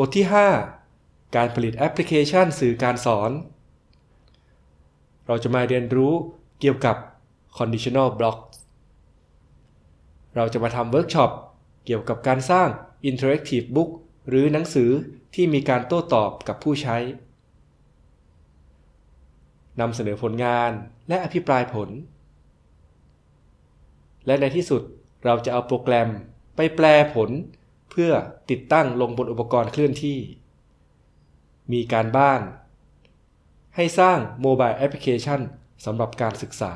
บทที่ 5 การผลิตแอปพลิเคชันสื่อการสอน เราจะมาเรียนรู้เกี่ยวกับ conditional blocks เราจะมาทำเวิร์กช็อปเกี่ยวกับการสร้าง interactive book หรือหนังสือที่มีการโต้ตอบกับผู้ใช้นำเสนอผลงานและอภิปรายผล และในที่สุดเราจะเอาโปรแกรมไปแปลผล เพื่อติดตั้งลงบนอุปกรณ์เคลื่อนที่ มีการบ้าน ให้สร้างโมบายแอปพลิเคชันสำหรับการศึกษา